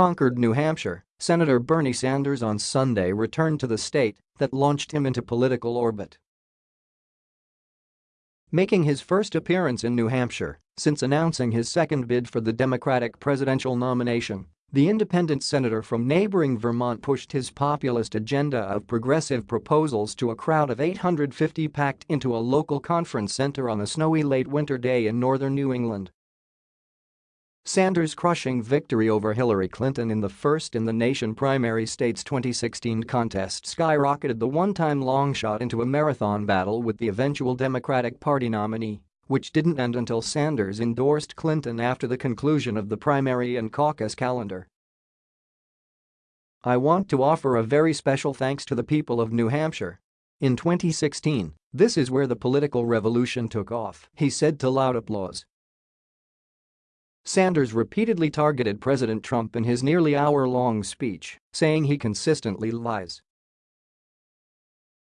Concord, New Hampshire, Senator Bernie Sanders on Sunday returned to the state that launched him into political orbit. Making his first appearance in New Hampshire since announcing his second bid for the Democratic presidential nomination, the independent senator from neighboring Vermont pushed his populist agenda of progressive proposals to a crowd of 850 packed into a local conference center on a snowy late winter day in northern New England. Sanders' crushing victory over Hillary Clinton in the first-in-the-nation primary state's 2016 contest skyrocketed the one-time longshot into a marathon battle with the eventual Democratic Party nominee which didn't end until Sanders endorsed Clinton after the conclusion of the primary and caucus calendar. I want to offer a very special thanks to the people of New Hampshire. In 2016, this is where the political revolution took off, he said to loud applause. Sanders repeatedly targeted President Trump in his nearly hour-long speech, saying he consistently lies.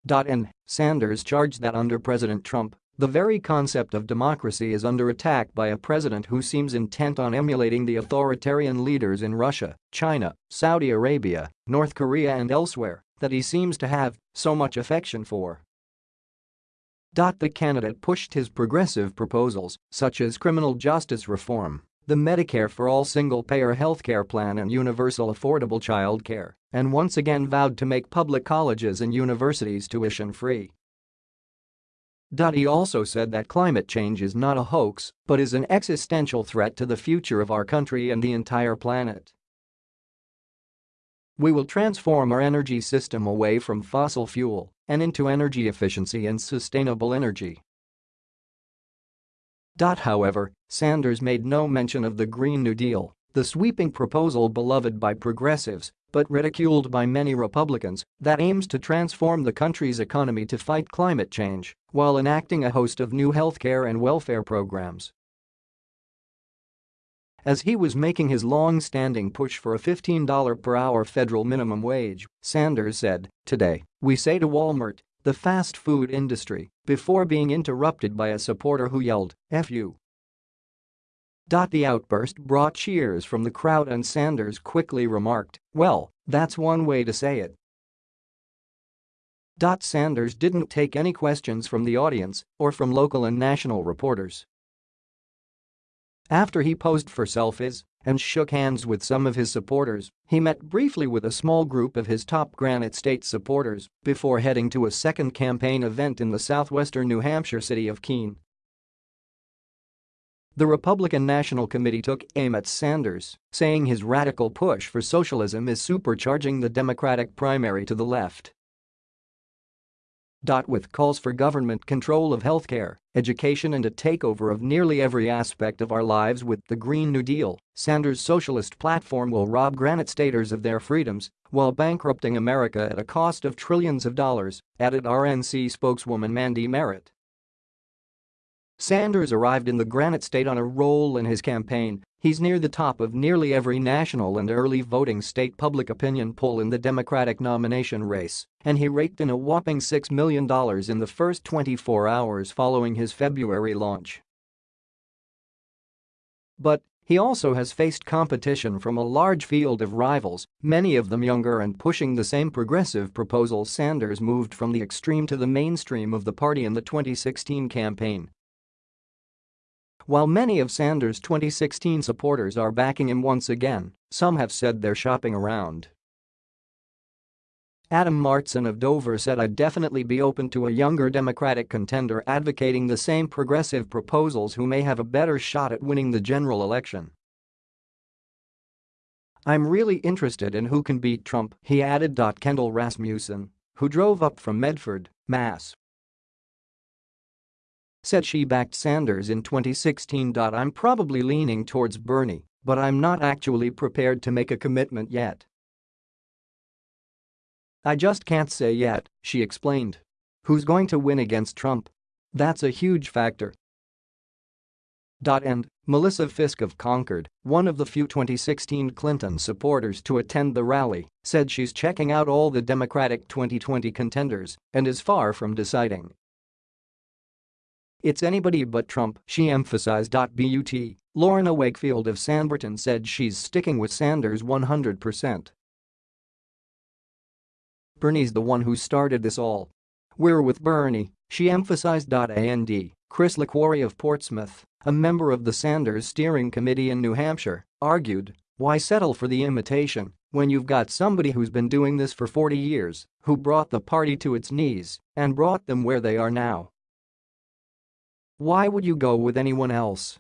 And Sanders charged that under President Trump, the very concept of democracy is under attack by a president who seems intent on emulating the authoritarian leaders in Russia, China, Saudi Arabia, North Korea and elsewhere that he seems to have so much affection for. The candidate pushed his progressive proposals, such as criminal justice reform, the Medicare for All single-payer healthcare plan and universal affordable child care, and once again vowed to make public colleges and universities tuition-free. He also said that climate change is not a hoax but is an existential threat to the future of our country and the entire planet. We will transform our energy system away from fossil fuel and into energy efficiency and sustainable energy. However, Sanders made no mention of the Green New Deal, the sweeping proposal beloved by progressives but ridiculed by many Republicans that aims to transform the country's economy to fight climate change while enacting a host of new healthcare and welfare programs. As he was making his long-standing push for a $15 per hour federal minimum wage, Sanders said, Today, we say to Walmart, the fast food industry, before being interrupted by a supporter who yelled, F you. The outburst brought cheers from the crowd and Sanders quickly remarked, well, that's one way to say it. Sanders didn't take any questions from the audience or from local and national reporters. After he posed for selfies and shook hands with some of his supporters, he met briefly with a small group of his top Granite State supporters before heading to a second campaign event in the southwestern New Hampshire city of Keene. The Republican National Committee took aim at Sanders, saying his radical push for socialism is supercharging the Democratic primary to the left. With calls for government control of healthcare, education and a takeover of nearly every aspect of our lives with the Green New Deal, Sanders' socialist platform will rob Granite Staters of their freedoms while bankrupting America at a cost of trillions of dollars, added RNC spokeswoman Mandy Merritt. Sanders arrived in the Granite State on a roll in his campaign, he's near the top of nearly every national and early voting state public opinion poll in the Democratic nomination race, and he raked in a whopping $6 million in the first 24 hours following his February launch. But he also has faced competition from a large field of rivals, many of them younger and pushing the same progressive proposals Sanders moved from the extreme to the mainstream of the party in the 2016 campaign. While many of Sanders' 2016 supporters are backing him once again, some have said they're shopping around. Adam Martson of Dover said I'd definitely be open to a younger Democratic contender advocating the same progressive proposals who may have a better shot at winning the general election. I'm really interested in who can beat Trump, he added. Kendall Rasmussen, who drove up from Medford, Mass said she backed Sanders in 2016. I'm probably leaning towards Bernie, but I'm not actually prepared to make a commitment yet. I just can't say yet, she explained. Who's going to win against Trump? That's a huge factor. And Melissa Fisk of Concord, one of the few 2016 Clinton supporters to attend the rally, said she's checking out all the Democratic 2020 contenders and is far from deciding. It's anybody but Trump, she emphasized. But Lorna Wakefield of Sanbornton said she's sticking with Sanders 100%. Bernie's the one who started this all. We're with Bernie, she emphasized. And Chris LaQuarrie of Portsmouth, a member of the Sanders Steering Committee in New Hampshire, argued, why settle for the imitation when you've got somebody who's been doing this for 40 years, who brought the party to its knees and brought them where they are now. Why would you go with anyone else?